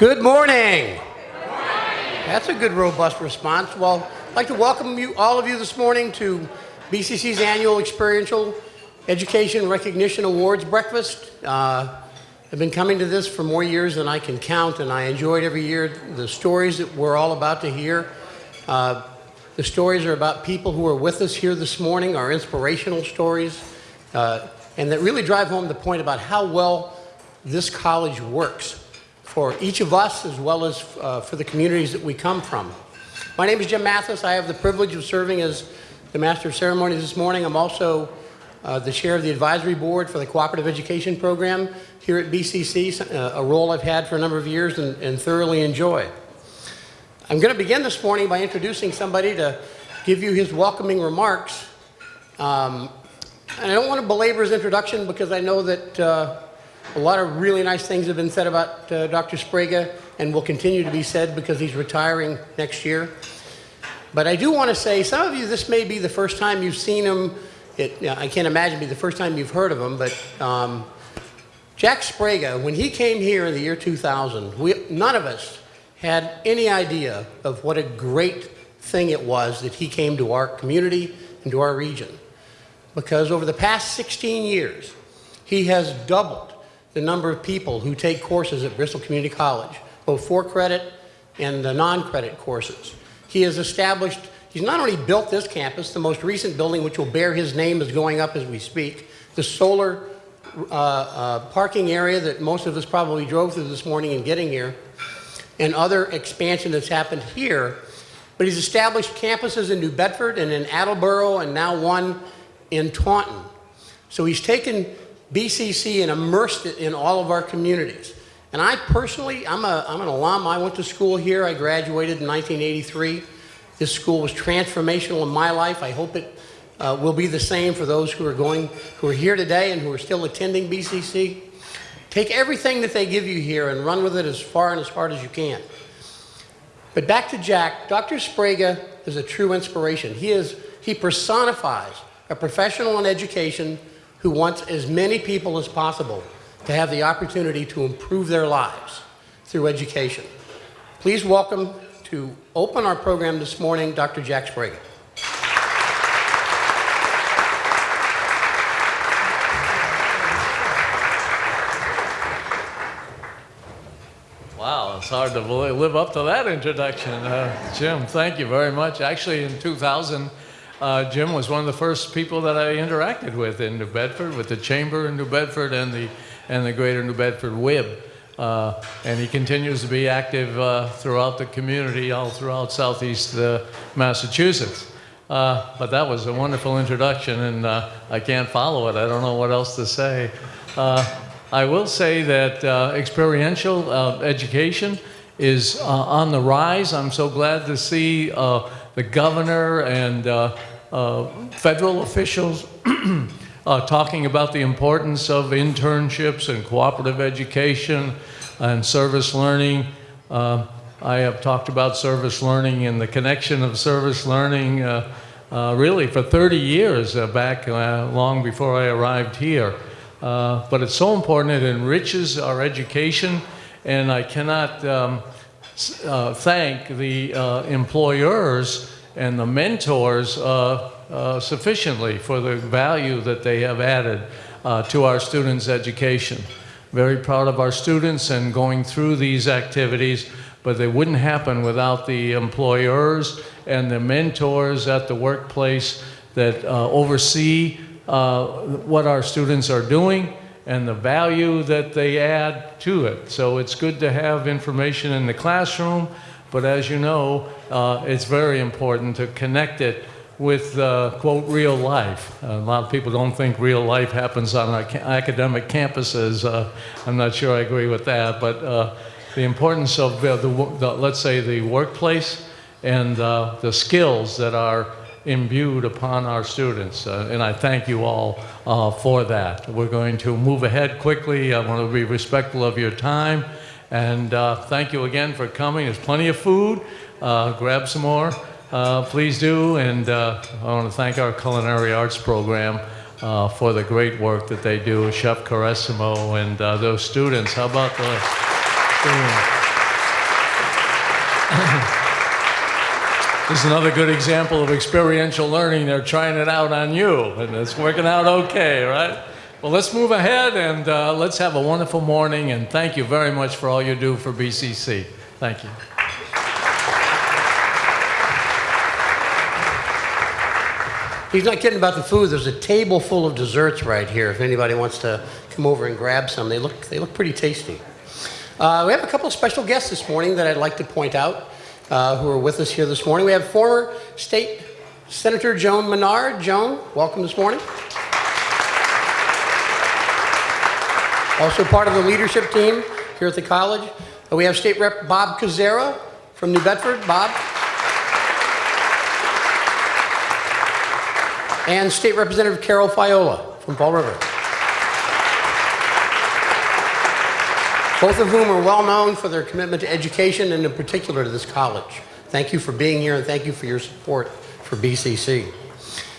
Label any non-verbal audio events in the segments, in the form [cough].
Good morning. That's a good, robust response. Well, I'd like to welcome you, all of you this morning to BCC's annual Experiential Education Recognition Awards Breakfast. Uh, I've been coming to this for more years than I can count, and I enjoyed every year the stories that we're all about to hear. Uh, the stories are about people who are with us here this morning, our inspirational stories, uh, and that really drive home the point about how well this college works for each of us as well as uh, for the communities that we come from. My name is Jim Mathis. I have the privilege of serving as the Master of Ceremonies this morning. I'm also uh, the chair of the advisory board for the Cooperative Education Program here at BCC, uh, a role I've had for a number of years and, and thoroughly enjoy. I'm going to begin this morning by introducing somebody to give you his welcoming remarks. Um, and I don't want to belabor his introduction because I know that uh, a lot of really nice things have been said about uh, Dr. Sprague and will continue to be said because he's retiring next year. But I do want to say, some of you, this may be the first time you've seen him. It, I can't imagine be the first time you've heard of him, but um, Jack Sprague, when he came here in the year 2000, we, none of us had any idea of what a great thing it was that he came to our community and to our region. Because over the past 16 years, he has doubled the number of people who take courses at Bristol Community College, both for credit and the non-credit courses. He has established, he's not only built this campus, the most recent building which will bear his name is going up as we speak, the solar uh, uh, parking area that most of us probably drove through this morning in getting here, and other expansion that's happened here. But he's established campuses in New Bedford and in Attleboro and now one in Taunton. So he's taken BCC and immersed it in all of our communities. And I personally, I'm, a, I'm an alum. I went to school here. I graduated in 1983. This school was transformational in my life. I hope it uh, will be the same for those who are going, who are here today and who are still attending BCC. Take everything that they give you here and run with it as far and as hard as you can. But back to Jack, Dr. Sprague is a true inspiration. He, is, he personifies a professional in education who wants as many people as possible to have the opportunity to improve their lives through education. Please welcome to open our program this morning, Dr. Jack Sprague. Wow, it's hard to live up to that introduction. Uh, Jim, thank you very much. Actually, in 2000, uh, Jim was one of the first people that I interacted with in New Bedford, with the Chamber in New Bedford and the, and the Greater New Bedford WIB. Uh, and he continues to be active uh, throughout the community, all throughout southeast uh, Massachusetts. Uh, but that was a wonderful introduction, and uh, I can't follow it. I don't know what else to say. I will say that experiential education is on the rise. I'm so glad to see the governor and uh, federal officials [clears throat] uh, talking about the importance of internships and cooperative education and service learning. Uh, I have talked about service learning and the connection of service learning uh, uh, really for 30 years uh, back long before I arrived here. but it's so important, it enriches our education and I cannot um, thank the employers and the mentors uh, uh, sufficiently for the value that they have added uh, to our students' education. Very proud of our students and going through these activities, but they wouldn't happen without the employers and the mentors at the workplace that uh, oversee uh, what our students are doing and the value that they add to it. So it's good to have information in the classroom, but as you know, uh, it's very important to connect it with, uh, quote, real life. A lot of people don't think real life happens on ca academic campuses. Uh, I'm not sure I agree with that, but uh, the importance of the, the, let's say, the workplace and uh, the skills that are imbued upon our students. and I thank you all for that. We're going to move ahead quickly. I want to be respectful of your time. And uh, thank you again for coming. There's plenty of food. Uh, grab some more, uh, please do. And uh, I want to thank our culinary arts program uh, for the great work that they do, Chef Caressimo and uh, those students. How about the... [clears throat] This is another good example of experiential learning. They're trying it out on you, and it's working out okay, right? Well, let's move ahead and uh, let's have a wonderful morning, and thank you very much for all you do for BCC. Thank you. He's not kidding about the food. There's a table full of desserts right here. If anybody wants to come over and grab some, they look they look pretty tasty. Uh, we have a couple of special guests this morning that I'd like to point out uh, who are with us here this morning. We have former State Senator Joan Menard. Joan, welcome this morning. Also part of the leadership team here at the college. Uh, we have State Rep Bob Koczera from New Bedford. Bob. and State Representative Carol Fiola from Fall River. Both of whom are well known for their commitment to education and in particular to this college. Thank you for being here and thank you for your support for BCC.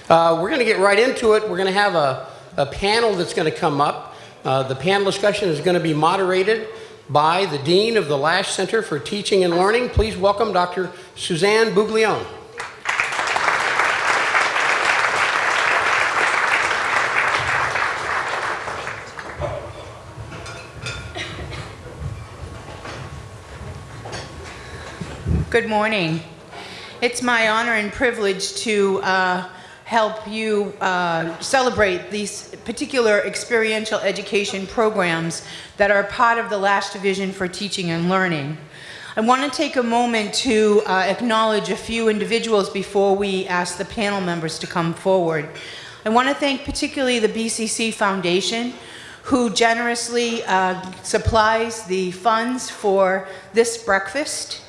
Uh, we're going to get right into it. We're going to have a, a panel that's going to come up. Uh, the panel discussion is going to be moderated by the Dean of the Lash Center for Teaching and Learning. Please welcome Dr. Suzanne Buglione. Good morning. It's my honor and privilege to uh, help you uh, celebrate these particular experiential education programs that are part of the Lash Division for Teaching and Learning. I want to take a moment to uh, acknowledge a few individuals before we ask the panel members to come forward. I want to thank particularly the BCC Foundation, who generously uh, supplies the funds for this breakfast.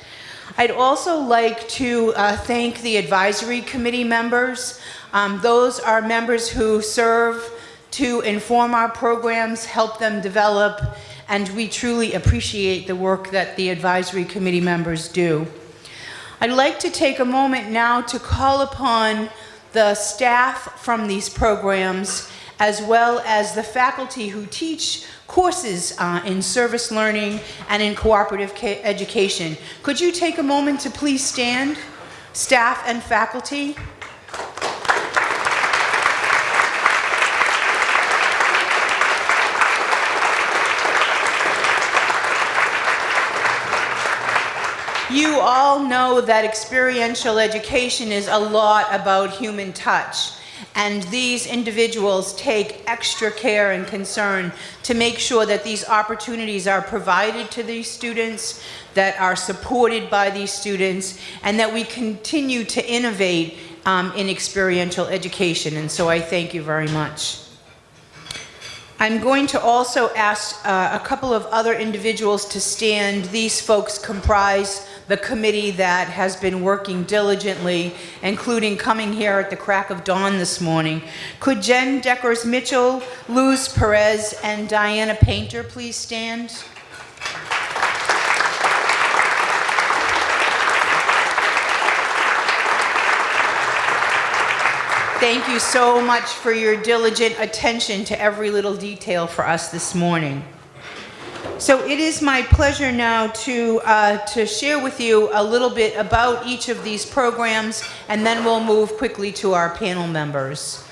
I'd also like to uh, thank the advisory committee members. Um, those are members who serve to inform our programs, help them develop, and we truly appreciate the work that the advisory committee members do. I'd like to take a moment now to call upon the staff from these programs as well as the faculty who teach courses uh, in service learning and in cooperative education. Could you take a moment to please stand, staff and faculty? You all know that experiential education is a lot about human touch. And these individuals take extra care and concern to make sure that these opportunities are provided to these students, that are supported by these students, and that we continue to innovate um, in experiential education. And so I thank you very much. I'm going to also ask uh, a couple of other individuals to stand. These folks comprise the committee that has been working diligently, including coming here at the crack of dawn this morning. Could Jen Deckers Mitchell, Luz Perez, and Diana Painter please stand? Thank you so much for your diligent attention to every little detail for us this morning. So it is my pleasure now to, uh, to share with you a little bit about each of these programs, and then we'll move quickly to our panel members.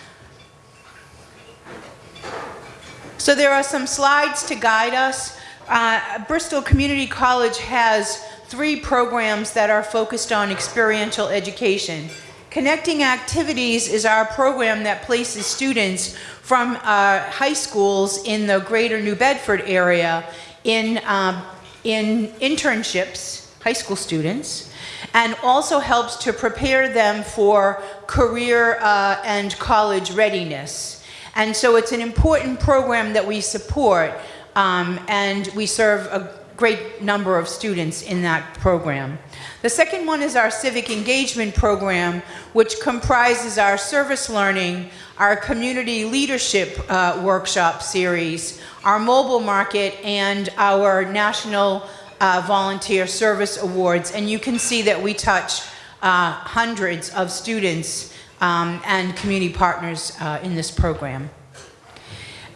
So there are some slides to guide us. Uh, Bristol Community College has three programs that are focused on experiential education. Connecting Activities is our program that places students from uh, high schools in the greater New Bedford area in, um, in internships, high school students, and also helps to prepare them for career uh, and college readiness. And so it's an important program that we support, um, and we serve a great number of students in that program. The second one is our civic engagement program, which comprises our service learning, our community leadership uh, workshop series, our mobile market, and our national uh, volunteer service awards. And you can see that we touch uh, hundreds of students um, and community partners uh, in this program.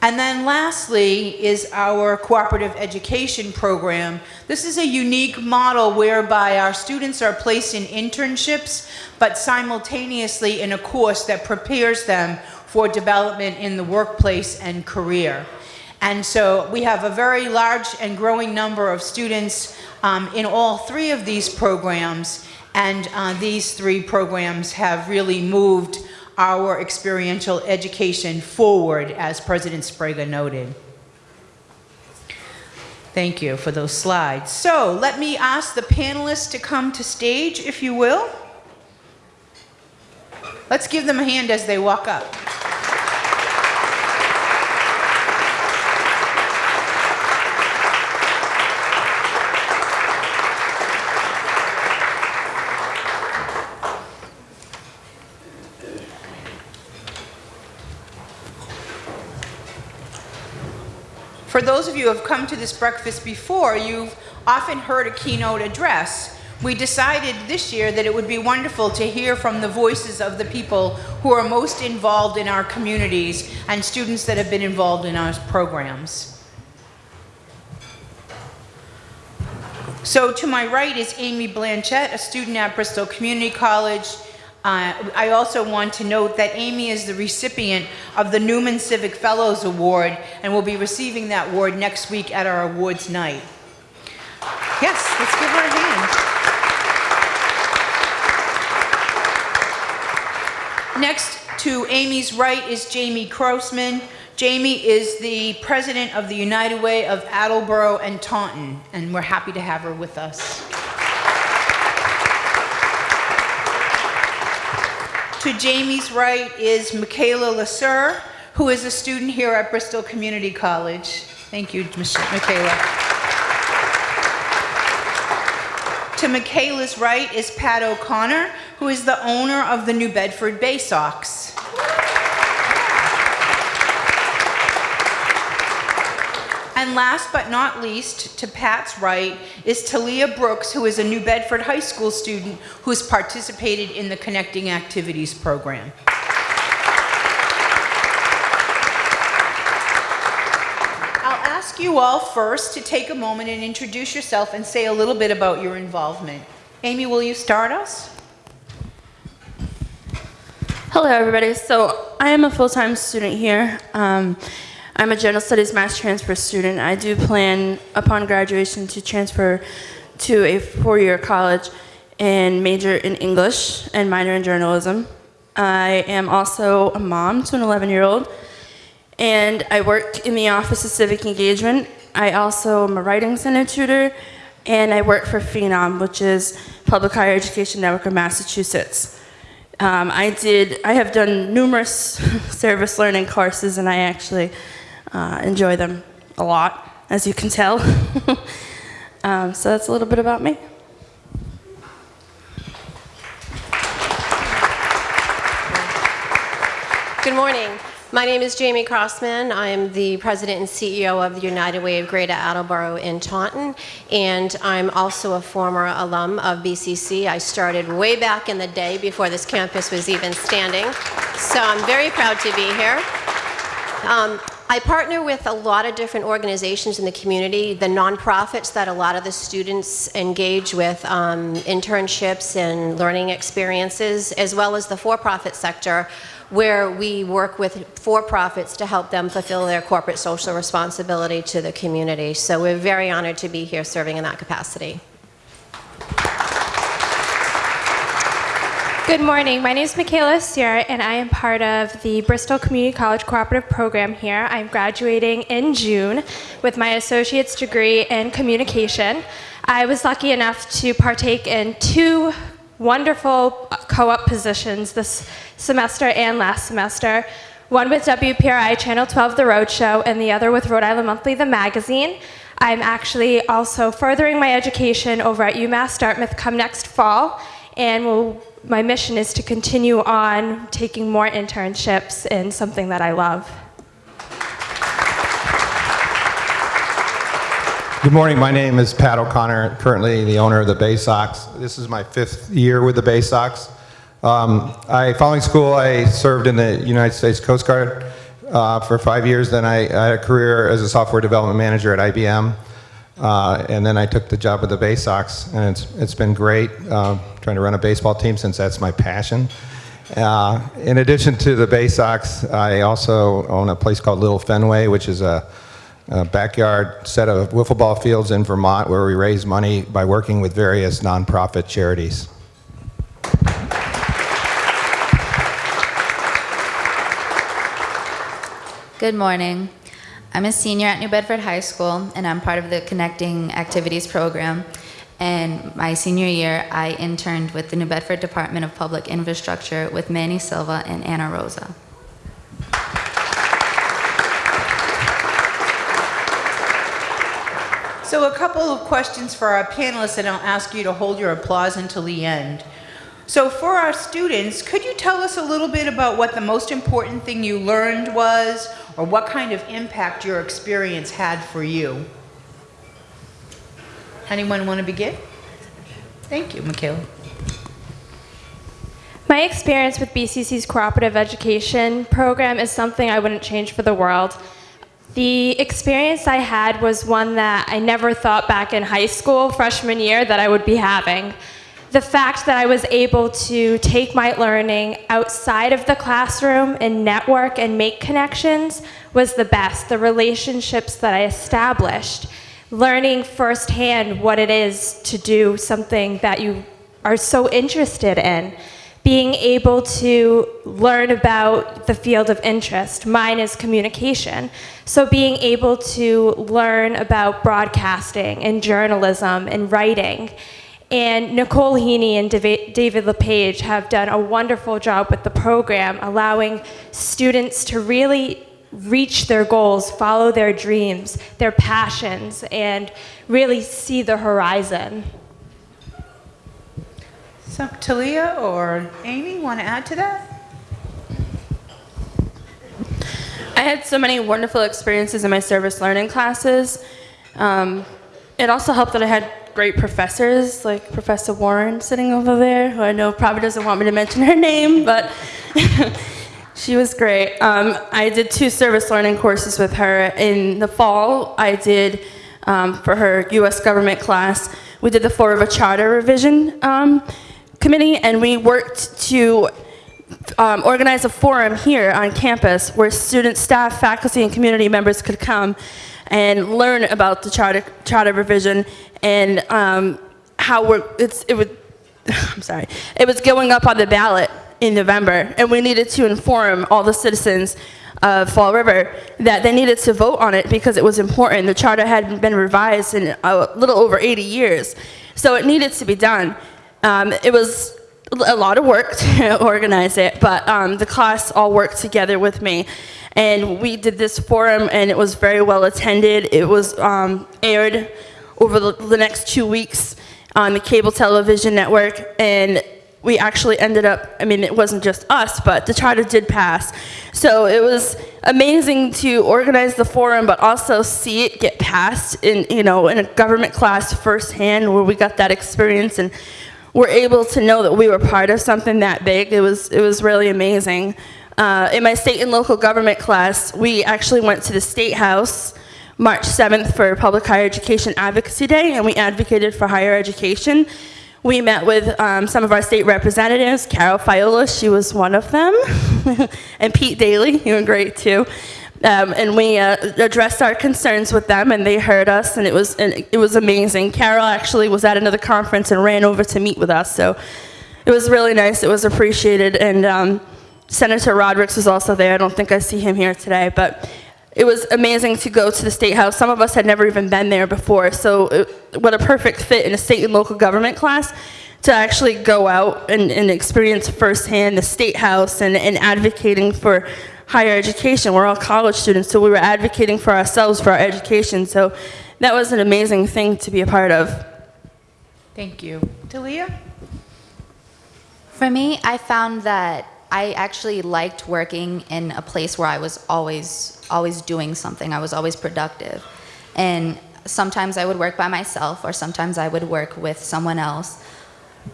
And then lastly is our cooperative education program. This is a unique model whereby our students are placed in internships, but simultaneously in a course that prepares them for development in the workplace and career. And so we have a very large and growing number of students um, in all three of these programs, and uh, these three programs have really moved our experiential education forward, as President Sprague noted. Thank you for those slides. So let me ask the panelists to come to stage, if you will. Let's give them a hand as they walk up. For those of you who have come to this breakfast before, you've often heard a keynote address. We decided this year that it would be wonderful to hear from the voices of the people who are most involved in our communities and students that have been involved in our programs. So to my right is Amy Blanchette, a student at Bristol Community College. Uh, I also want to note that Amy is the recipient of the Newman Civic Fellows Award and will be receiving that award next week at our awards night. Yes, let's give her a hand. Next to Amy's right is Jamie Crossman. Jamie is the president of the United Way of Attleboro and Taunton, and we're happy to have her with us. To Jamie's right is Michaela Lasser, who is a student here at Bristol Community College. Thank you, Mich- Michaela. To Michaela's right is Pat O'Connor, who is the owner of the New Bedford Bay Sox. And last but not least, to Pat's right, is Talia Brooks, who is a New Bedford High School student who has participated in the Connecting Activities program. I'll ask you all first to take a moment and introduce yourself and say a little bit about your involvement. Amy, will you start us? Hello, everybody. So I am a full-time student here. Um, I'm a general studies mass transfer student. I do plan upon graduation to transfer to a four-year college and major in English and minor in journalism. I am also a mom to an 11-year-old, and I work in the Office of Civic Engagement. I also am a writing center tutor, and I work for Phenom, which is Public Higher Education Network of Massachusetts. Um, I did. I have done numerous [laughs] service learning courses, and I actually uh, enjoy them a lot, as you can tell. [laughs] um, so that's a little bit about me. Good morning. My name is Jamie Crossman. I'm the president and CEO of the United Way of Greater Attleboro in Taunton, and I'm also a former alum of BCC. I started way back in the day before this campus was even standing, so I'm very proud to be here. Um, I partner with a lot of different organizations in the community, the nonprofits that a lot of the students engage with, um, internships and learning experiences, as well as the for-profit sector, where we work with for-profits to help them fulfill their corporate social responsibility to the community. So we're very honored to be here serving in that capacity. Good morning. My name is Michaela Sierra, and I am part of the Bristol Community College Cooperative Program here. I'm graduating in June with my associate's degree in communication. I was lucky enough to partake in two wonderful co-op positions this semester and last semester. One with WPRI Channel 12 The Rhode Show, and the other with Rhode Island Monthly The Magazine. I'm actually also furthering my education over at UMass Dartmouth come next fall, and will my mission is to continue on taking more internships in something that I love. Good morning. My name is Pat O'Connor, currently the owner of the Bay Sox. This is my fifth year with the Bay Sox. Um, I, following school, I served in the United States Coast Guard uh, for five years. Then I, I had a career as a software development manager at IBM. Uh, and then I took the job with the Bay Sox, and it's, it's been great uh, trying to run a baseball team since that's my passion. Uh, in addition to the Bay Sox, I also own a place called Little Fenway, which is a, a backyard set of wiffle ball fields in Vermont where we raise money by working with various nonprofit charities. Good morning. I'm a senior at New Bedford High School, and I'm part of the Connecting Activities program. And my senior year, I interned with the New Bedford Department of Public Infrastructure with Manny Silva and Anna Rosa. So a couple of questions for our panelists, and I'll ask you to hold your applause until the end. So for our students, could you tell us a little bit about what the most important thing you learned was, or what kind of impact your experience had for you? Anyone want to begin? Thank you, Michaela. My experience with BCC's cooperative education program is something I wouldn't change for the world. The experience I had was one that I never thought back in high school, freshman year, that I would be having. The fact that I was able to take my learning outside of the classroom and network and make connections was the best. The relationships that I established, learning firsthand what it is to do something that you are so interested in being able to learn about the field of interest. Mine is communication. So being able to learn about broadcasting and journalism and writing. And Nicole Heaney and David LePage have done a wonderful job with the program, allowing students to really reach their goals, follow their dreams, their passions, and really see the horizon. So Talia or Amy want to add to that? I had so many wonderful experiences in my service learning classes. Um, it also helped that I had great professors, like Professor Warren sitting over there, who I know probably doesn't want me to mention her [laughs] name, but [laughs] she was great. Um, I did two service learning courses with her. In the fall, I did, um, for her US government class, we did the River Charter Revision um, Committee, and we worked to um, organize a forum here on campus where students, staff, faculty, and community members could come and learn about the charter, charter revision and um, how we're, it would, [sighs] I'm sorry, it was going up on the ballot in November, and we needed to inform all the citizens of Fall River that they needed to vote on it because it was important. The charter had been revised in a little over 80 years, so it needed to be done. Um, it was a lot of work [laughs] to organize it, but um, the class all worked together with me. And we did this forum, and it was very well attended. It was um, aired over the, the next two weeks on the cable television network, and we actually ended up, I mean, it wasn't just us, but the charter did pass. So it was amazing to organize the forum, but also see it get passed in, you know, in a government class firsthand where we got that experience and were able to know that we were part of something that big. It was, it was really amazing. Uh, in my state and local government class, we actually went to the State House March 7th for Public Higher Education Advocacy Day, and we advocated for higher education. We met with um, some of our state representatives, Carol Fiola, she was one of them, [laughs] and Pete Daly, you were great too. Um, and we uh, addressed our concerns with them, and they heard us, and it was and it was amazing. Carol actually was at another conference and ran over to meet with us, so it was really nice. It was appreciated, and um, Senator Rodericks was also there. I don't think I see him here today, but it was amazing to go to the State House. Some of us had never even been there before, so it, what a perfect fit in a state and local government class to actually go out and, and experience firsthand the State House and, and advocating for higher education. We're all college students, so we were advocating for ourselves, for our education. So that was an amazing thing to be a part of. Thank you. Talia? For me, I found that I actually liked working in a place where I was always, always doing something. I was always productive. And sometimes I would work by myself, or sometimes I would work with someone else.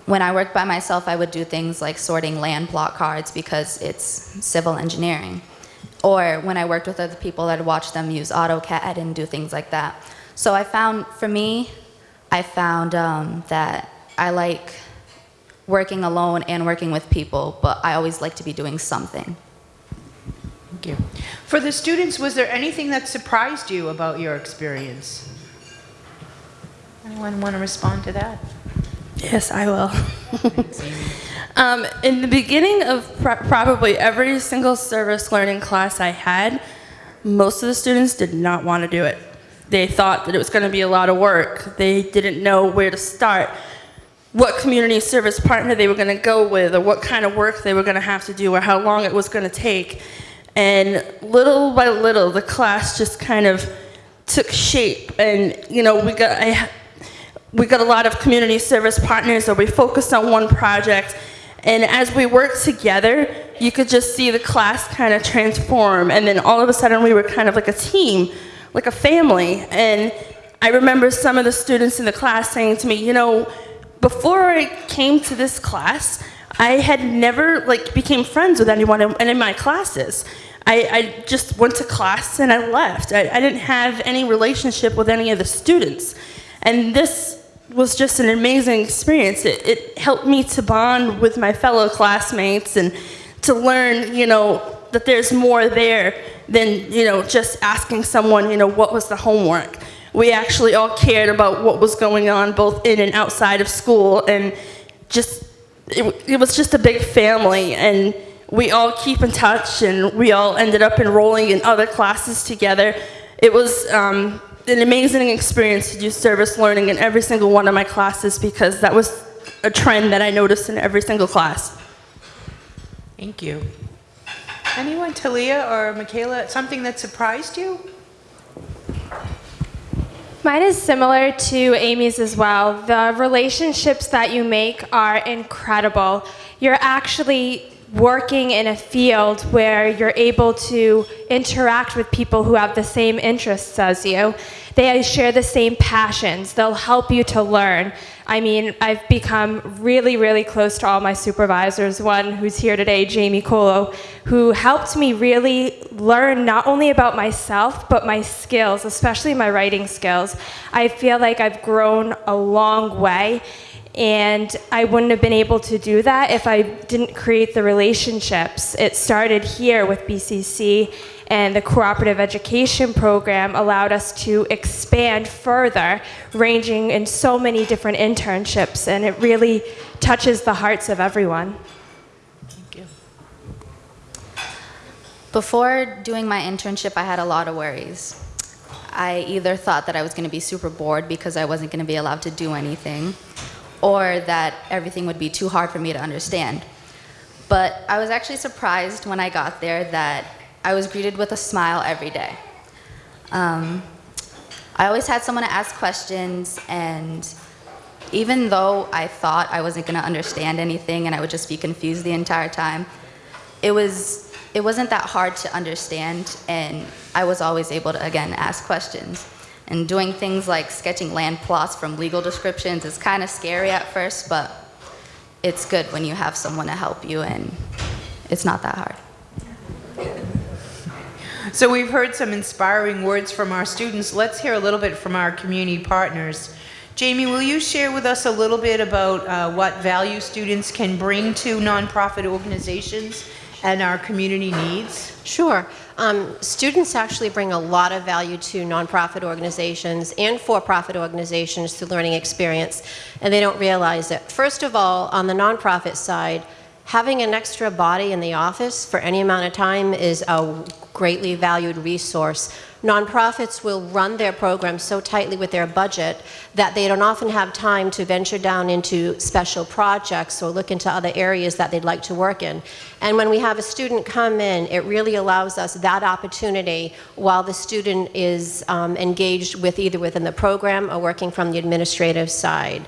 When I worked by myself, I would do things like sorting land plot cards because it's civil engineering. or when I worked with other people, I'd watch them use AutoCAD and do things like that. So I found, for me, I found um, that I like working alone and working with people, but I always like to be doing something. Thank you. For the students, was there anything that surprised you about your experience? Anyone want to respond to that? Yes, I will. [laughs] um, in the beginning of pr- probably every single service learning class I had, most of the students did not want to do it. They thought that it was going to be a lot of work. They didn't know where to start, what community service partner they were going to go with, or what kind of work they were going to have to do, or how long it was going to take. And little by little, the class just kind of took shape. And, you know, we got, I, we got a lot of community service partners or we focused on one project and as we worked together you could just see the class kind of transform and then all of a sudden we were kind of like a team like a family and i remember some of the students in the class saying to me you know before i came to this class i had never like became friends with anyone in, in my classes I, I just went to class and i left I, I didn't have any relationship with any of the students and this was just an amazing experience. It, it helped me to bond with my fellow classmates and to learn, you know, that there's more there than, you know, just asking someone, you know, what was the homework. We actually all cared about what was going on both in and outside of school and just, it, it was just a big family and we all keep in touch and we all ended up enrolling in other classes together. It was, um, an amazing experience to do service learning in every single one of my classes because that was a trend that I noticed in every single class. Thank you. Anyone, Talia or Michaela, something that surprised you? Mine is similar to Amy's as well. The relationships that you make are incredible. You're actually working in a field where you're able to interact with people who have the same interests as you. They share the same passions. They'll help you to learn. I mean, I've become really, really close to all my supervisors. One who's here today, Jamie Colo, who helped me really learn not only about myself, but my skills, especially my writing skills. I feel like I've grown a long way and I wouldn't have been able to do that if I didn't create the relationships. It started here with BCC, and the cooperative education program allowed us to expand further, ranging in so many different internships, and it really touches the hearts of everyone. Thank you. Before doing my internship, I had a lot of worries. I either thought that I was going to be super bored because I wasn't going to be allowed to do anything, or that everything would be too hard for me to understand. But I was actually surprised when I got there that I was greeted with a smile every day. Um, I always had someone to ask questions, and even though I thought I wasn't going to understand anything and I would just be confused the entire time, it was it wasn't that hard to understand, and I was always able to again ask questions. And doing things like sketching land plots from legal descriptions is kind of scary at first, but it's good when you have someone to help you, and it's not that hard. So we've heard some inspiring words from our students. Let's hear a little bit from our community partners. Jamie, will you share with us a little bit about uh, what value students can bring to nonprofit organizations and our community needs? Sure. Um, students actually bring a lot of value to nonprofit organizations and for-profit organizations through learning experience, and they don't realize it. First of all, on the nonprofit side, having an extra body in the office for any amount of time is a greatly valued resource. Nonprofits will run their programs so tightly with their budget that they don't often have time to venture down into special projects or look into other areas that they'd like to work in. And when we have a student come in, it really allows us that opportunity while the student is um, engaged with either within the program or working from the administrative side.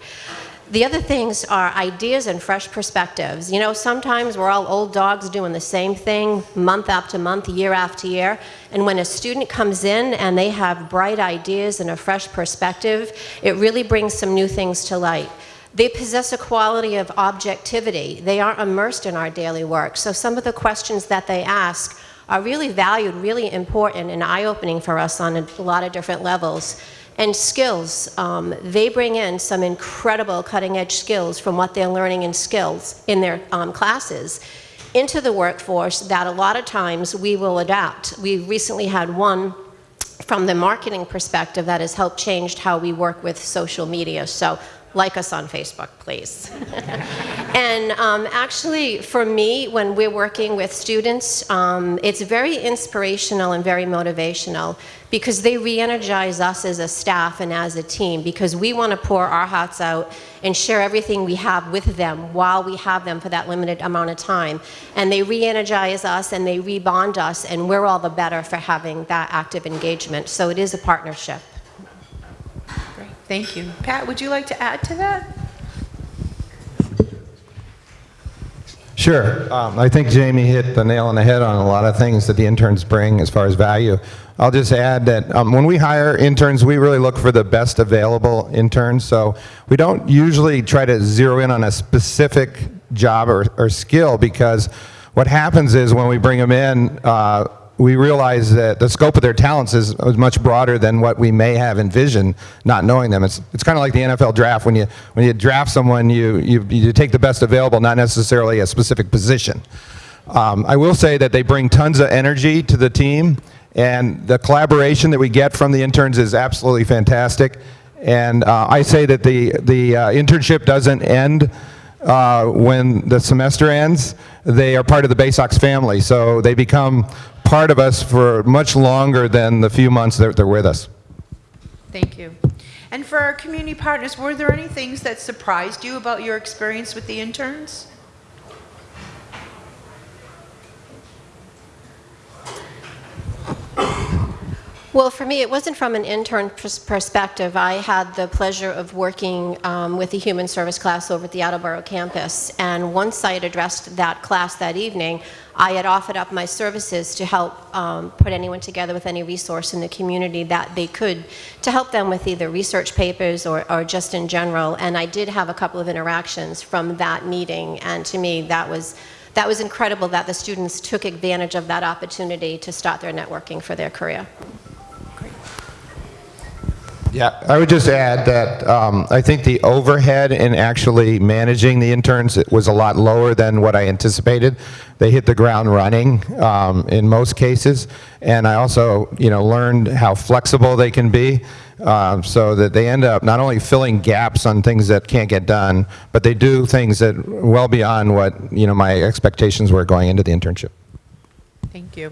The other things are ideas and fresh perspectives. You know, sometimes we're all old dogs doing the same thing month after month, year after year. And when a student comes in and they have bright ideas and a fresh perspective, it really brings some new things to light. They possess a quality of objectivity. They aren't immersed in our daily work. So some of the questions that they ask are really valued, really important, and eye-opening for us on a lot of different levels. And skills, um, they bring in some incredible cutting-edge skills from what they're learning and skills in their um, classes into the workforce that a lot of times we will adapt. We recently had one from the marketing perspective that has helped change how we work with social media. So like us on Facebook, please. and um, actually, for me, when we're working with students, um, it's very inspirational and very motivational because they re-energize us as a staff and as a team because we want to pour our hearts out and share everything we have with them while we have them for that limited amount of time. And they re-energize us and they rebond us and we're all the better for having that active engagement. So it is a partnership. Thank you. Pat, would you like to add to that? Sure. Um, I think Jamie hit the nail on the head on a lot of things that the interns bring as far as value. I'll just add that um, when we hire interns, we really look for the best available interns. So we don't usually try to zero in on a specific job or, or skill because what happens is when we bring them in, uh, we realize that the scope of their talents is, is, much broader than what we may have envisioned, not knowing them. It's, it's kind of like the NFL draft. When you, when you draft someone, you, you, you take the best available, not necessarily a specific position. Um, I will say that they bring tons of energy to the team, and the collaboration that we get from the interns is absolutely fantastic. And uh, I say that the, the uh, internship doesn't end uh, when the semester ends. They are part of the Baysox family, so they become part of us for much longer than the few months that they're with us. Thank you. And for our community partners, were there any things that surprised you about your experience with the interns? Well, for me, it wasn't from an intern perspective. I had the pleasure of working um, with the human service class over at the Attleboro campus. And once I had addressed that class that evening, I had offered up my services to help um, put anyone together with any resource in the community that they could to help them with either research papers or, or just in general. And I did have a couple of interactions from that meeting. And to me, that was that was incredible that the students took advantage of that opportunity to start their networking for their career. Yeah, I would just add that um, I think the overhead in actually managing the interns was a lot lower than what I anticipated. They hit the ground running um, in most cases, and I also, you know, learned how flexible they can be, uh, so that they end up not only filling gaps on things that can't get done, but they do things that well beyond what you know my expectations were going into the internship. Thank you.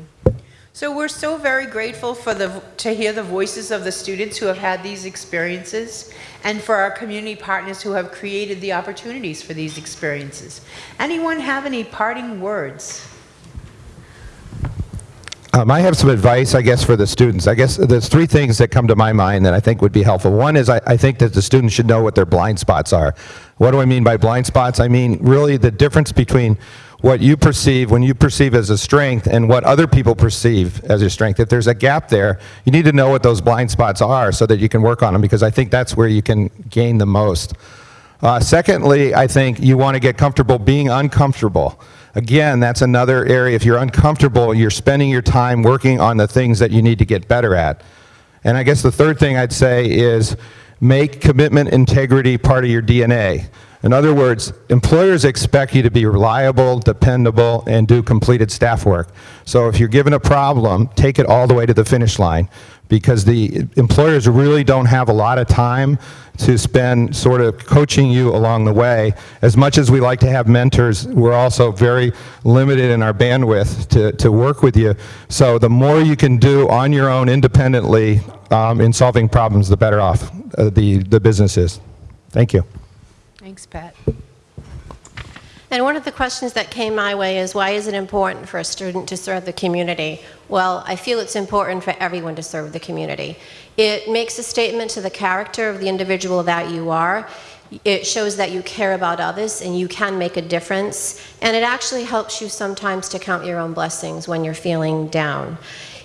So we're so very grateful for the, to hear the voices of the students who have had these experiences and for our community partners who have created the opportunities for these experiences. Anyone have any parting words? Um, I have some advice, I guess, for the students. I guess there's three things that come to my mind that I think would be helpful. One is I, I, think that the students should know what their blind spots are. What do I mean by blind spots? I mean really the difference between what you perceive, when you perceive as a strength, and what other people perceive as a strength. If there's a gap there, you need to know what those blind spots are so that you can work on them, because I think that's where you can gain the most. Uh, secondly, I think you want to get comfortable being uncomfortable. Again, that's another area. If you're uncomfortable, you're spending your time working on the things that you need to get better at. And I guess the third thing I'd say is make commitment integrity part of your DNA. In other words, employers expect you to be reliable, dependable, and do completed staff work. So if you're given a problem, take it all the way to the finish line because the employers really don't have a lot of time to spend sort of coaching you along the way. As much as we like to have mentors, we're also very limited in our bandwidth to, to work with you. So the more you can do on your own independently um, in solving problems, the better off uh, the, the business is. Thank you. Thanks, Pat. And one of the questions that came my way is why is it important for a student to serve the community? Well, I feel it's important for everyone to serve the community. It makes a statement to the character of the individual that you are. It shows that you care about others and you can make a difference. And it actually helps you sometimes to count your own blessings when you're feeling down.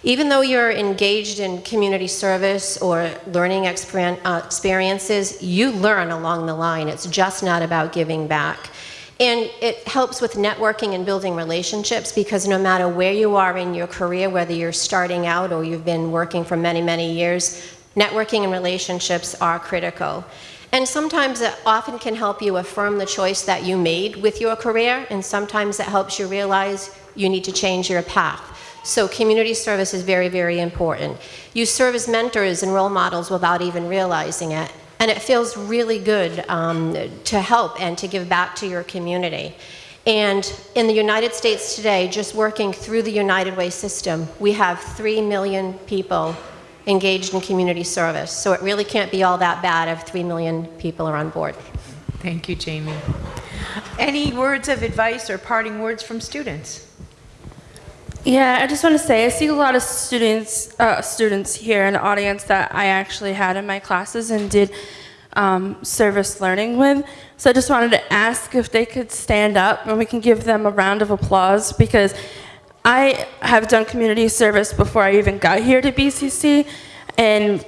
Even though you're engaged in community service or learning uh, experiences, you learn along the line. It's just not about giving back. And it helps with networking and building relationships because no matter where you are in your career, whether you're starting out or you've been working for many, many years, networking and relationships are critical. And sometimes it often can help you affirm the choice that you made with your career, and sometimes it helps you realize you need to change your path. So community service is very, very important. You serve as mentors and role models without even realizing it. And it feels really good um, to help and to give back to your community. And in the United States today, just working through the United Way system, we have 3 million people engaged in community service. So it really can't be all that bad if 3 million people are on board. Thank you, Jamie. Any words of advice or parting words from students? Yeah, I just want to say I see a lot of students uh, students here in the audience that I actually had in my classes and did um, service learning with. So I just wanted to ask if they could stand up and we can give them a round of applause because I have done community service before I even got here to BCC, and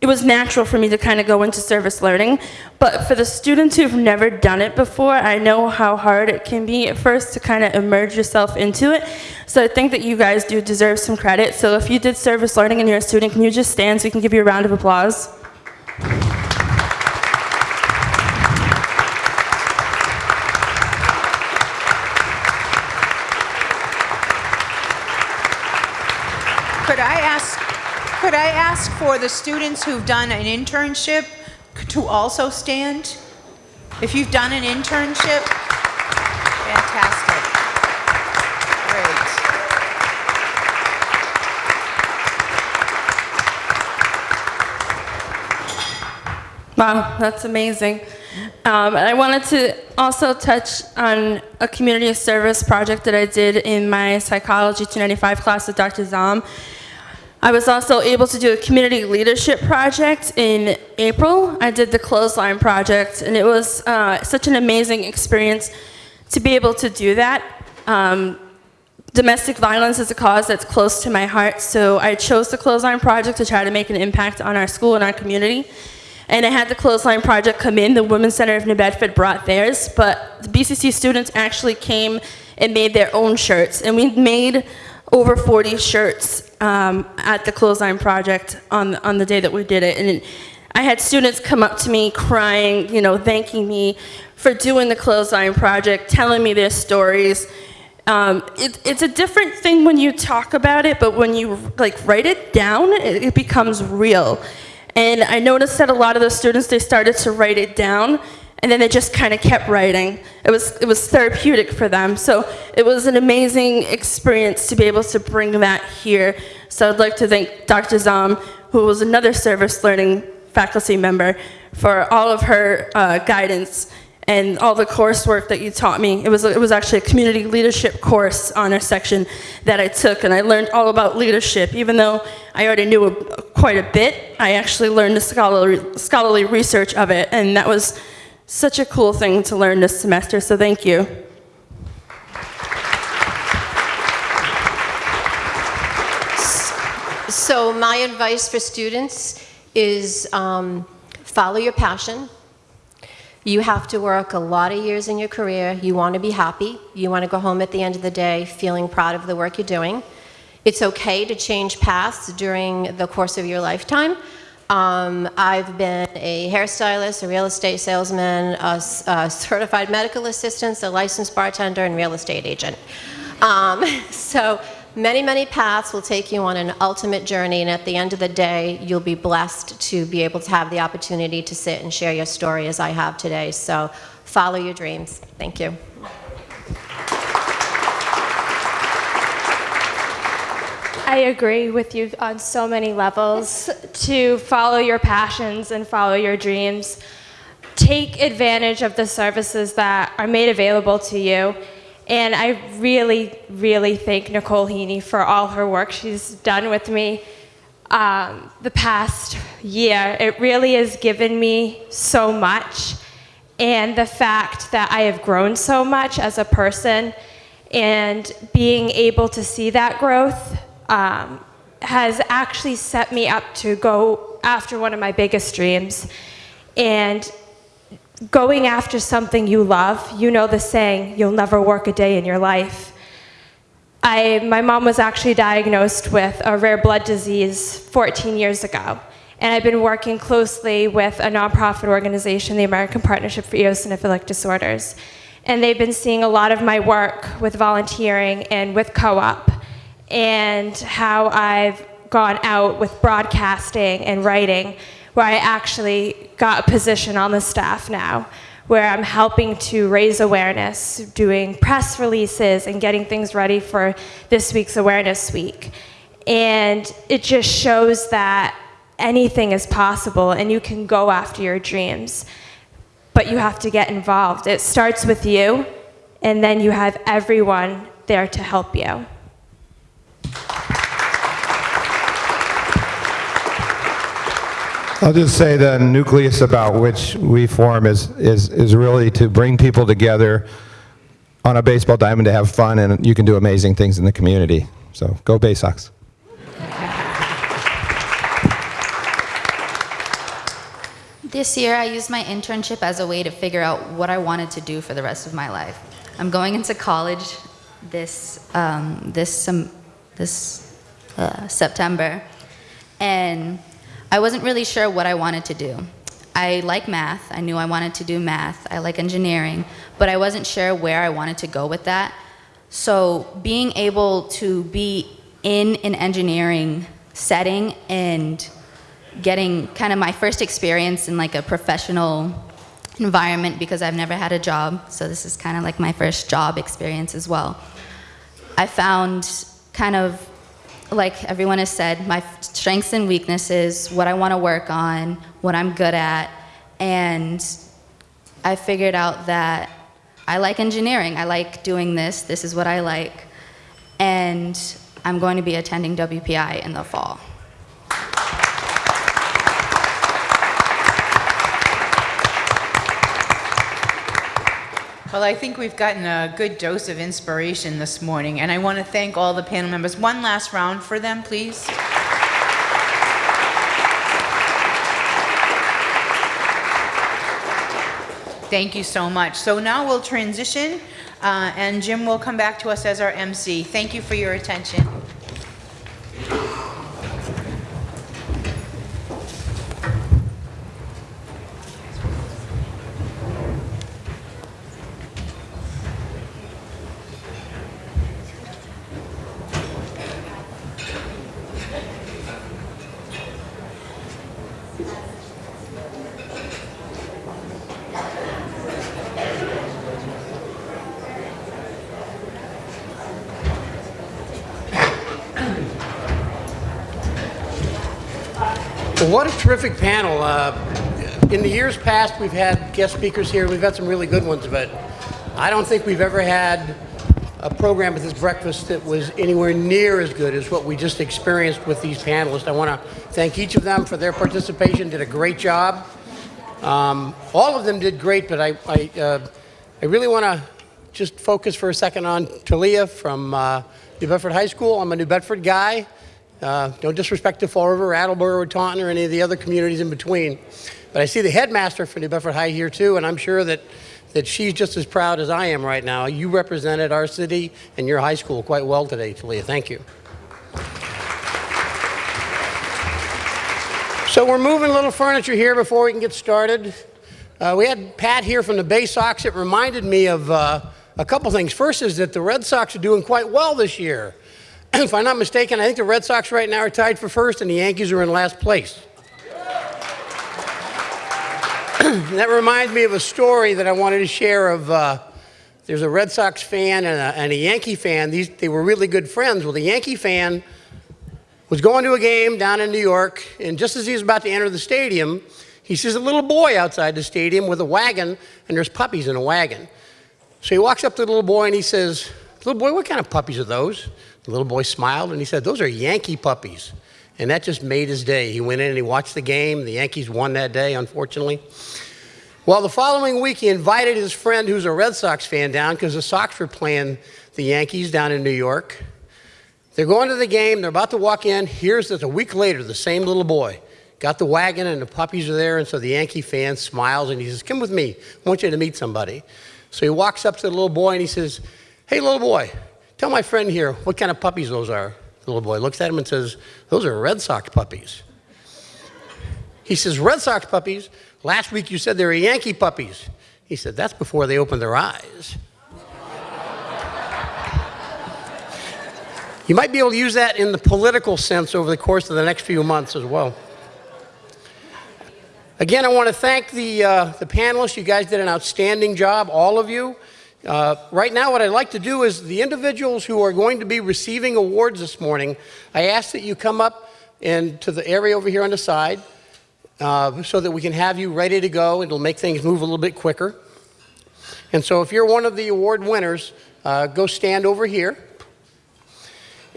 it was natural for me to kind of go into service learning. But for the students who've never done it before, I know how hard it can be at first to kind of immerse yourself into it. So I think that you guys do deserve some credit. So if you did service learning and you're a student, can you just stand so we can give you a round of applause? Could I ask, could I ask for the students who've done an internship to also stand? If you've done an internship, fantastic. Great. Wow, that's amazing. Um, I wanted to also touch on a community service project that I did in my Psychology 295 class with Dr. Zom. I was also able to do a community leadership project in April. I did the clothesline project, and it was uh, such an amazing experience to be able to do that. Um, domestic violence is a cause that's close to my heart, so I chose the clothesline project to try to make an impact on our school and our community. And I had the clothesline project come in. The Women's Center of New Bedford brought theirs, but the BCC students actually came and made their own shirts. And we made over 40 shirts um, at the clothesline project on, on the day that we did it. And I had students come up to me crying, you know, thanking me for doing the clothesline project, telling me their stories. Um, it, it's a different thing when you talk about it, but when you like write it down, it, it becomes real. And I noticed that a lot of the students, they started to write it down, and then they just kind of kept writing. It was, it was therapeutic for them. So it was an amazing experience to be able to bring that here. So I'd like to thank Dr. Zom, who was another service learning faculty member, for all of her uh, guidance and all the coursework that you taught me. It was, it was actually a community leadership course honor section that I took, and I learned all about leadership. Even though I already knew a, quite a bit, I actually learned the scholarly, scholarly research of it, and that was such a cool thing to learn this semester, so thank you. So my advice for students is um, follow your passion. You have to work a lot of years in your career. You want to be happy. You want to go home at the end of the day feeling proud of the work you're doing. It's okay to change paths during the course of your lifetime. Um, I've been a hairstylist, a real estate salesman, a certified medical assistant, a licensed bartender, and real estate agent. Um, [laughs] so many, many paths will take you on an ultimate journey, and at the end of the day, you'll be blessed to be able to have the opportunity to sit and share your story as I have today. So follow your dreams. Thank you. I agree with you on so many levels to follow your passions and follow your dreams. Take advantage of the services that are made available to you. And I really, really thank Nicole Heaney for all her work she's done with me um, the past year. It really has given me so much. And the fact that I have grown so much as a person and being able to see that growth um, has actually set me up to go after one of my biggest dreams. And going after something you love, you know the saying, you'll never work a day in your life. I, my mom was actually diagnosed with a rare blood disease 14 years ago. And I've been working closely with a nonprofit organization, the American Partnership for Eosinophilic Disorders. And they've been seeing a lot of my work with volunteering and with co-op and how I've gone out with broadcasting and writing where I actually got a position on the staff now where I'm helping to raise awareness, doing press releases and getting things ready for this week's Awareness Week. And it just shows that anything is possible and you can go after your dreams. But you have to get involved. It starts with you, and then you have everyone there to help you. I'll just say the nucleus about which we form is, is, is really to bring people together on a baseball diamond to have fun, and you can do amazing things in the community. So go Bay Sox. This year, I used my internship as a way to figure out what I wanted to do for the rest of my life. I'm going into college this um, this um, this uh, September, and I wasn't really sure what I wanted to do. I like math. I knew I wanted to do math. I like engineering, but I wasn't sure where I wanted to go with that. So being able to be in an engineering setting and getting kind of my first experience in like a professional environment because I've never had a job. So this is kind of like my first job experience as well. I found kind of like everyone has said, my strengths and weaknesses, what I want to work on, what I'm good at, and I figured out that I like engineering. I like doing this. This is what I like. And I'm going to be attending WPI in the fall. Well, I think we've gotten a good dose of inspiration this morning, and I want to thank all the panel members. One last round for them, please. Thank you so much. So now we'll transition, uh, and Jim will come back to us as our MC. Thank you for your attention. What a terrific panel. Uh, in the years past, we've had guest speakers here. We've had some really good ones, but I don't think we've ever had a program at this breakfast that was anywhere near as good as what we just experienced with these panelists. I want to thank each of them for their participation. Did a great job. Um, all of them did great, but I, I, uh, I really want to just focus for a second on Talia from uh, New Bedford High School. I'm a New Bedford guy. Uh, no disrespect to Fall River, Attleboro, or Taunton, or any of the other communities in between. But I see the headmaster for New Bedford High here too, and I'm sure that, that she's just as proud as I am right now. You represented our city and your high school quite well today, Talia. Thank you. So we're moving a little furniture here before we can get started. Uh, we had Pat here from the Bay Sox. It reminded me of uh, a couple things. First is that the Red Sox are doing quite well this year. [clears throat] if I'm not mistaken, I think the Red Sox right now are tied for first and the Yankees are in last place. [clears throat] that reminds me of a story that I wanted to share of, uh, there's a Red Sox fan and a, and a Yankee fan. These, they were really good friends. Well, the Yankee fan was going to a game down in New York, and just as he was about to enter the stadium, he sees a little boy outside the stadium with a wagon, and there's puppies in a wagon. So he walks up to the little boy and he says, little boy, what kind of puppies are those? The little boy smiled and he said, Those are Yankee puppies. And that just made his day. He went in and he watched the game. The Yankees won that day, unfortunately. Well, the following week, he invited his friend who's a Red Sox fan down because the Sox were playing the Yankees down in New York. They're going to the game. They're about to walk in. Here's that a week later, the same little boy got the wagon and the puppies are there, and so the Yankee fan smiles and he says, Come with me. I want you to meet somebody. So he walks up to the little boy and he says, Hey, little boy, tell my friend here what kind of puppies those are. The little boy looks at him and says, Those are Red Sox puppies. He says, Red Sox puppies? Last week you said they were Yankee puppies. He said, That's before they opened their eyes. You might be able to use that in the political sense over the course of the next few months as well. Again, I want to thank the, uh, the panelists. You guys did an outstanding job, all of you. Uh, right now, what I'd like to do is the individuals who are going to be receiving awards this morning, I ask that you come up and to the area over here on the side uh, so that we can have you ready to go. It'll make things move a little bit quicker. And so if you're one of the award winners, uh, go stand over here.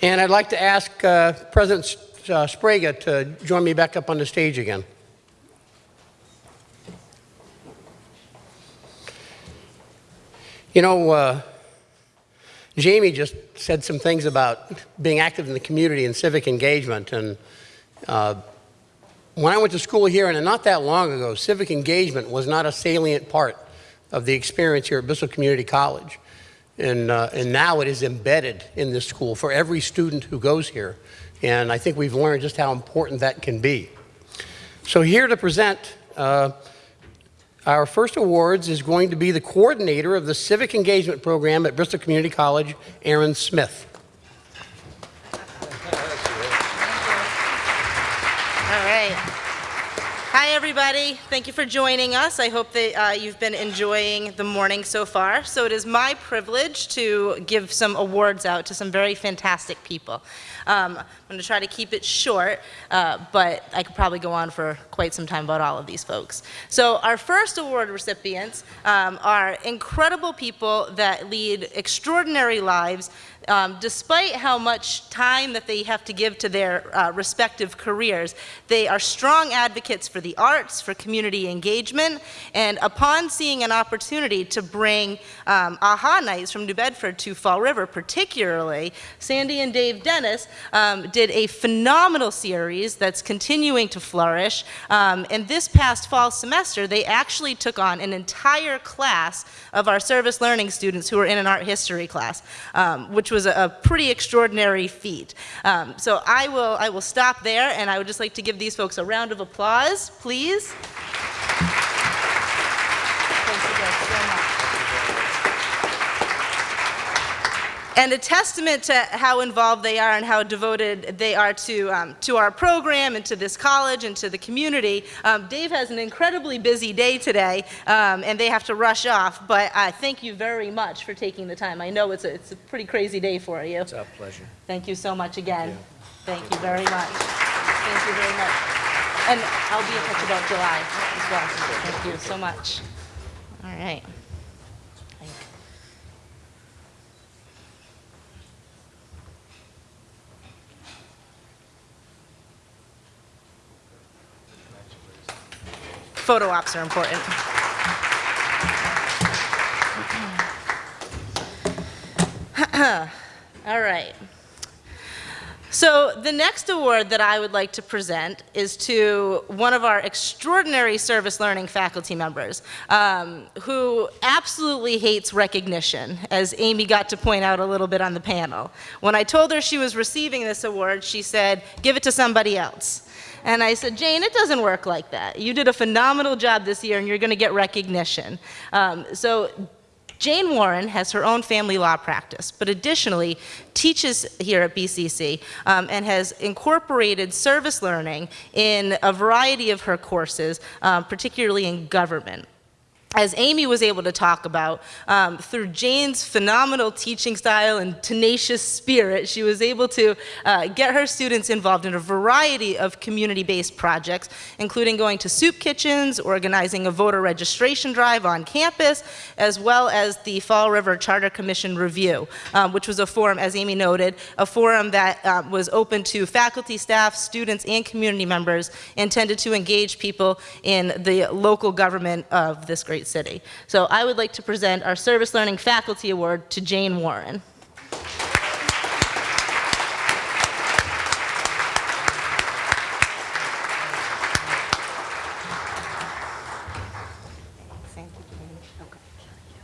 And I'd like to ask uh, President uh, Sprague to join me back up on the stage again. You know, uh, Jamie just said some things about being active in the community and civic engagement. And uh, when I went to school here, and not that long ago, civic engagement was not a salient part of the experience here at Bristol Community College. And, uh, and now it is embedded in this school for every student who goes here. And I think we've learned just how important that can be. So here to present uh, our first awards is going to be the coordinator of the Civic Engagement Program at Bristol Community College, Aaron Smith. All right. Hi, everybody. Thank you for joining us. I hope that uh, you've been enjoying the morning so far. So it is my privilege to give some awards out to some very fantastic people. Um, I'm going to try to keep it short, uh, but I could probably go on for quite some time about all of these folks. So our first award recipients um, are incredible people that lead extraordinary lives um, despite how much time that they have to give to their uh, respective careers, they are strong advocates for the arts, for community engagement, and upon seeing an opportunity to bring um, AHA Nights from New Bedford to Fall River, particularly, Sandy and Dave Dennis um, did a phenomenal series that's continuing to flourish. Um, and this past fall semester, they actually took on an entire class of our service learning students who were in an art history class, um, which was a, a, pretty extraordinary feat. Um, so I will, I will stop there, and I would just like to give these folks a round of applause, please. And a testament to how involved they are and how devoted they are to, um, to our program and to this college and to the community. Um, Dave has an incredibly busy day today, um, and they have to rush off, but uh, thank you very much for taking the time. I know it's a, it's a pretty crazy day for you. It's our pleasure. Thank you so much again. Thank you very much. Thank you very much. And I'll be in touch about July as well. Thank you so much. All right. Photo ops are important. [clears throat] All right. So the next award that I would like to present is to one of our extraordinary service learning faculty members um, who absolutely hates recognition, as Amy got to point out a little bit on the panel. When I told her she was receiving this award, she said, give it to somebody else. And I said, Jane, it doesn't work like that. You did a phenomenal job this year and you're going to get recognition. Um, so Jane Warren has her own family law practice, but additionally teaches here at BCC um, and has incorporated service learning in a variety of her courses, um, particularly in government as Amy was able to talk about, um, through Jane's phenomenal teaching style and tenacious spirit, she was able to uh, get her students involved in a variety of community-based projects, including going to soup kitchens, organizing a voter registration drive on campus, as well as the Fall River Charter Commission Review, um, which was a forum, as Amy noted, a forum that uh, was open to faculty, staff, students, and community members, intended to engage people in the local government of this great City. So I would like to present our Service Learning Faculty Award to Jane Warren.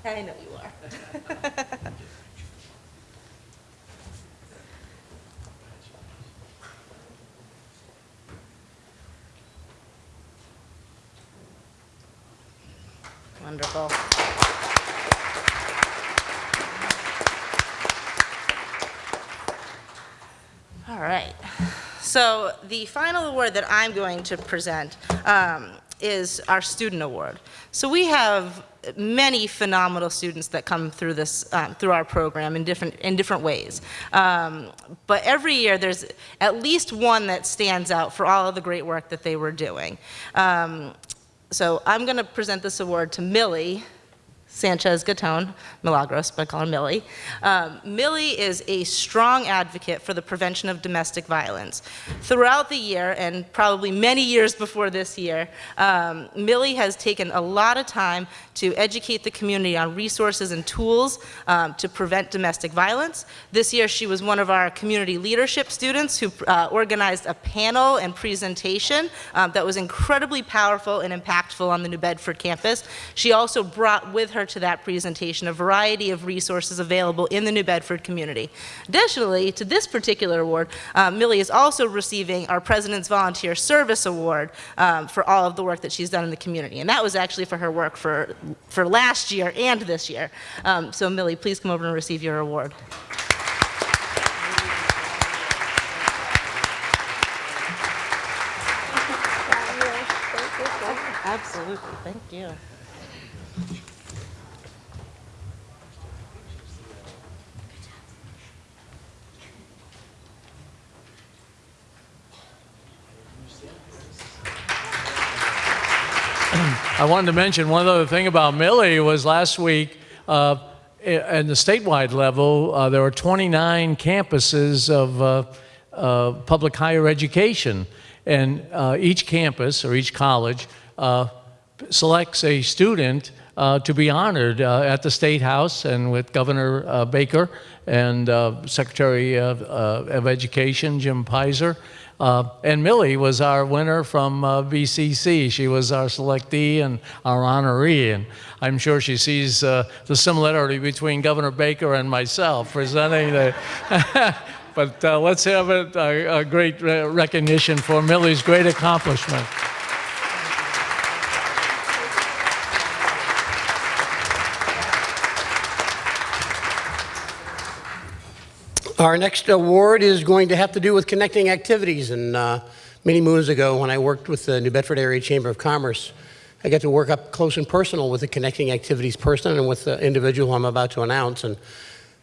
I know you are. Wonderful. All right. So the final award that I'm going to present um, is our student award. So we have many phenomenal students that come through this um, through our program in different in different ways. Um, but every year there's at least one that stands out for all of the great work that they were doing. Um, so I'm going to present this award to Millie. Sanchez Gaton, Milagros, but I call her Millie. Um, Millie is a strong advocate for the prevention of domestic violence. Throughout the year, and probably many years before this year, um, Millie has taken a lot of time to educate the community on resources and tools um, to prevent domestic violence. This year, she was one of our community leadership students who uh, organized a panel and presentation um, that was incredibly powerful and impactful on the New Bedford campus. She also brought with her to that presentation a variety of resources available in the New Bedford community. Additionally, to this particular award, uh, Millie is also receiving our President's Volunteer Service Award um, for all of the work that she's done in the community. And that was actually for her work for, for last year and this year. Um, so Millie, please come over and receive your award. Absolutely, thank you. I wanted to mention one other thing about Millie was last week, uh, at the statewide level, uh, there were 29 campuses of uh, uh, public higher education, and uh, each campus or each college uh, selects a student to be honored at the State House and with Governor Baker and Secretary of, of Education Jim Peyser. Uh, and Millie was our winner from uh, BCC. She was our selectee and our honoree, and I'm sure she sees uh, the similarity between Governor Baker and myself presenting the. [laughs] but uh, let's have a, a, a great re- recognition for Millie's great accomplishment. Our next award is going to have to do with connecting activities. And uh, many moons ago, when I worked with the New Bedford Area Chamber of Commerce, I got to work up close and personal with the connecting activities person and with the individual I'm about to announce. And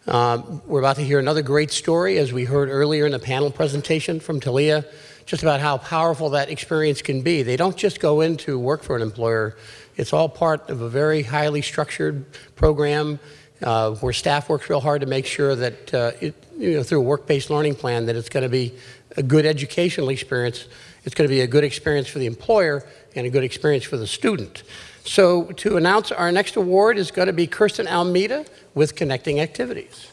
uh, we're about to hear another great story, as we heard earlier in the panel presentation from Talia, just about how powerful that experience can be. They don't just go in to work for an employer. It's all part of a very highly structured program uh, where staff works real hard to make sure that, uh, it, you know, through a work-based learning plan, that it's going to be a good educational experience. It's going to be a good experience for the employer and a good experience for the student. So to announce our next award is going to be Kirsten Almeida with Connecting Activities.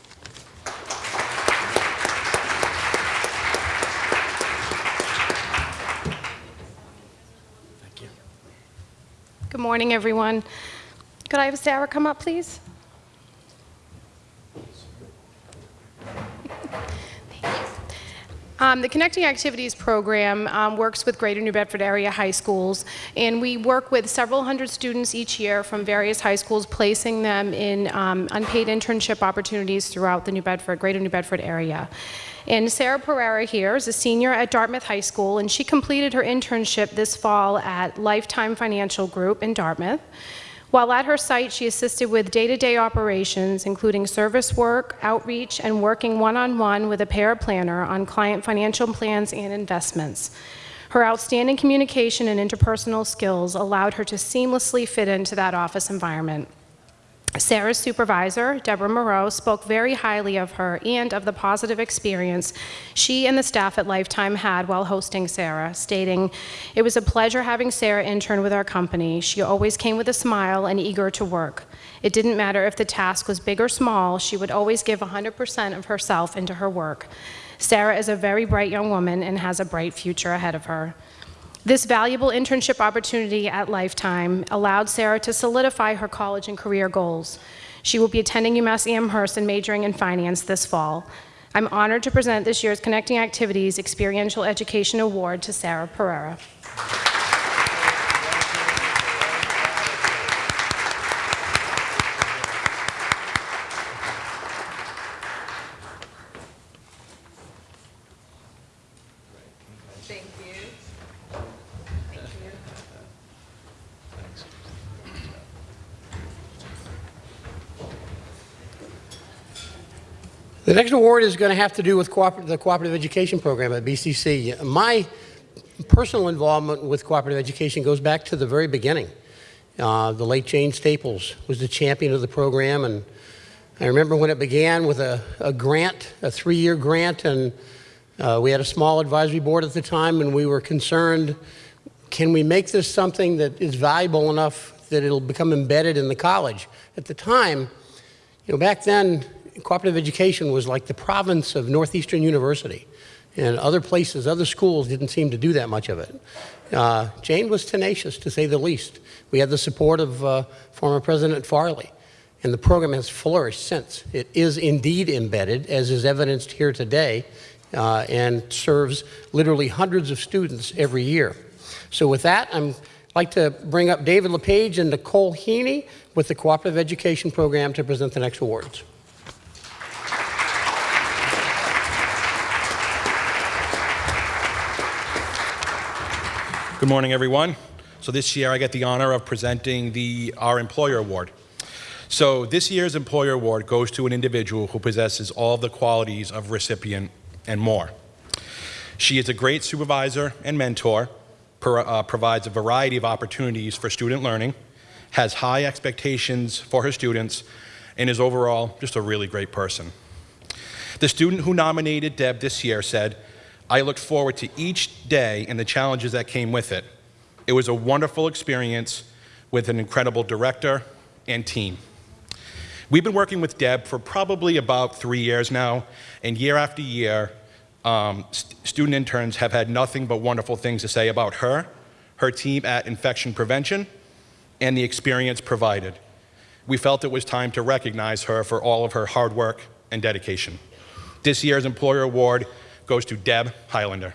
Thank you. Good morning, everyone. Could I have Sarah come up, please? Um, the Connecting Activities program um, works with Greater New Bedford area high schools, and we work with several hundred students each year from various high schools, placing them in um, unpaid internship opportunities throughout the New Bedford, Greater New Bedford area. And Sarah Pereira here is a senior at Dartmouth High School, and she completed her internship this fall at Lifetime Financial Group in Dartmouth. While at her site, she assisted with day-to-day operations, including service work, outreach, and working one-on-one with a paraplanner on client financial plans and investments. Her outstanding communication and interpersonal skills allowed her to seamlessly fit into that office environment. Sarah's supervisor, Deborah Moreau, spoke very highly of her and of the positive experience she and the staff at Lifetime had while hosting Sarah, stating, It was a pleasure having Sarah intern with our company. She always came with a smile and eager to work. It didn't matter if the task was big or small, she would always give 100% of herself into her work. Sarah is a very bright young woman and has a bright future ahead of her. This valuable internship opportunity at Lifetime allowed Sarah to solidify her college and career goals. She will be attending UMass Amherst and majoring in finance this fall. I'm honored to present this year's Connecting Activities Experiential Education Award to Sarah Pereira. The next award is going to have to do with cooper- the cooperative education program at BCC. My personal involvement with cooperative education goes back to the very beginning. Uh, the late Jane Staples was the champion of the program, and I remember when it began with a, a grant, a three-year grant, and uh, we had a small advisory board at the time, and we were concerned, can we make this something that is valuable enough that it'll become embedded in the college? At the time, you know, back then, cooperative education was like the province of Northeastern University. And other places, other schools didn't seem to do that much of it. Uh, Jane was tenacious, to say the least. We had the support of uh, former President Farley, and the program has flourished since. It is indeed embedded, as is evidenced here today, uh, and serves literally hundreds of students every year. So with that, I'm like to bring up David LePage and Nicole Heaney with the Cooperative Education Program to present the next awards. Good morning, everyone. So this year I get the honor of presenting the our Employer Award. So this year's Employer Award goes to an individual who possesses all the qualities of recipient and more. She is a great supervisor and mentor, pro- uh, provides a variety of opportunities for student learning, has high expectations for her students, and is overall just a really great person. The student who nominated Deb this year said, I looked forward to each day and the challenges that came with it. It was a wonderful experience with an incredible director and team. We've been working with Deb for probably about three years now, and year after year, um, st- student interns have had nothing but wonderful things to say about her, her team at Infection Prevention, and the experience provided. We felt it was time to recognize her for all of her hard work and dedication. This year's Employer Award goes to Deb Highlander.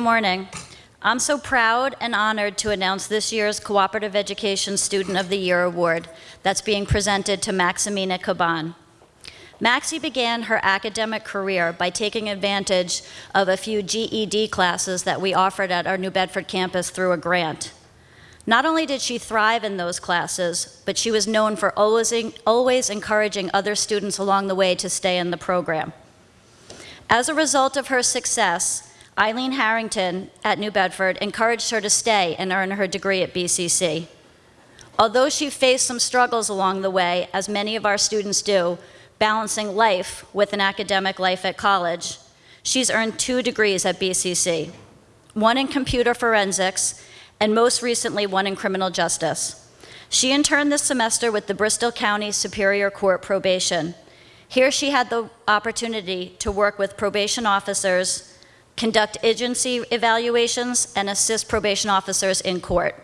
Good morning. I'm so proud and honored to announce this year's Cooperative Education Student of the Year Award that's being presented to Maximina Caban. Maxie began her academic career by taking advantage of a few GED classes that we offered at our New Bedford campus through a grant. Not only did she thrive in those classes, but she was known for always, always encouraging other students along the way to stay in the program. As a result of her success, Eileen Harrington at New Bedford encouraged her to stay and earn her degree at BCC. Although she faced some struggles along the way, as many of our students do, balancing life with an academic life at college, she's earned two degrees at BCC one in computer forensics, and most recently, one in criminal justice. She interned this semester with the Bristol County Superior Court Probation. Here, she had the opportunity to work with probation officers conduct agency evaluations, and assist probation officers in court.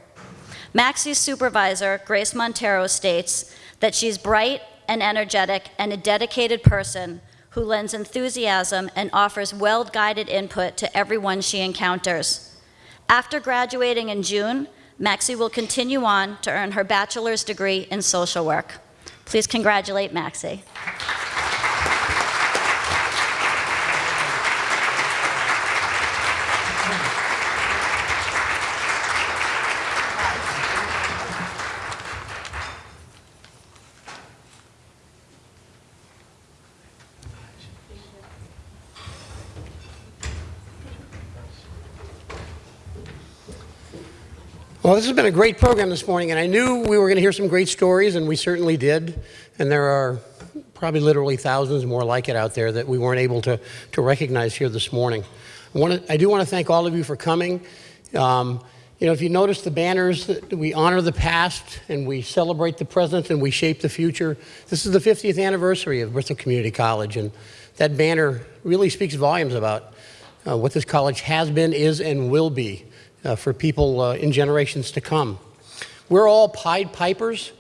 Maxie's supervisor, Grace Montero, states that she's bright and energetic and a dedicated person who lends enthusiasm and offers well guided input to everyone she encounters. After graduating in June, Maxie will continue on to earn her bachelor's degree in social work. Please congratulate Maxie. Well, this has been a great program this morning, and I knew we were going to hear some great stories, and we certainly did. And there are probably literally thousands more like it out there that we weren't able to, to recognize here this morning. I, want to, I do want to thank all of you for coming. Um, you know, if you notice the banners, that we honor the past and we celebrate the present and we shape the future. This is the 50th anniversary of Bristol Community College, and that banner really speaks volumes about uh, what this college has been, is, and will be for people uh, in generations to come. We're all Pied Pipers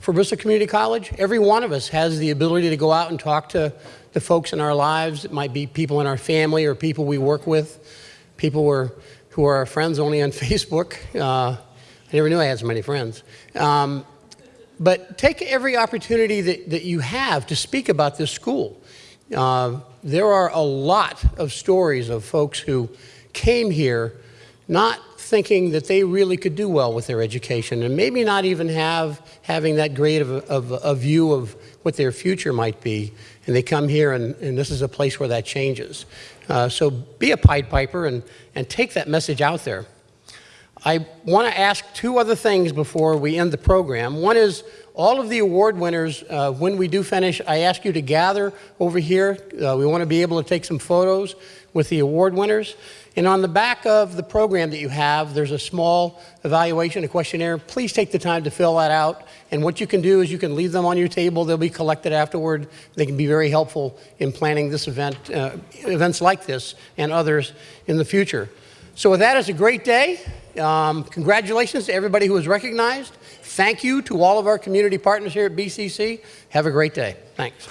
for Bristol Community College. Every one of us has the ability to go out and talk to the folks in our lives. It might be people in our family or people we work with, people who are, who are our friends only on [laughs] Facebook. Uh, I never knew I had so many friends. Um, but take every opportunity that, that you have to speak about this school. Uh, there are a lot of stories of folks who came here not thinking that they really could do well with their education and maybe not even have having that great of a, of a view of what their future might be. And they come here and, and this is a place where that changes. Uh, so be a Pied Piper and, and take that message out there. I want to ask two other things before we end the program. One is all of the award winners, uh, when we do finish, I ask you to gather over here. Uh, we want to be able to take some photos with the award winners. And on the back of the program that you have, there's a small evaluation, a questionnaire. Please take the time to fill that out. And what you can do is you can leave them on your table. They'll be collected afterward. They can be very helpful in planning this event, uh, events like this and others in the future. So with that, it's a great day. Um, congratulations to everybody who was recognized. Thank you to all of our community partners here at BCC. Have a great day. Thanks.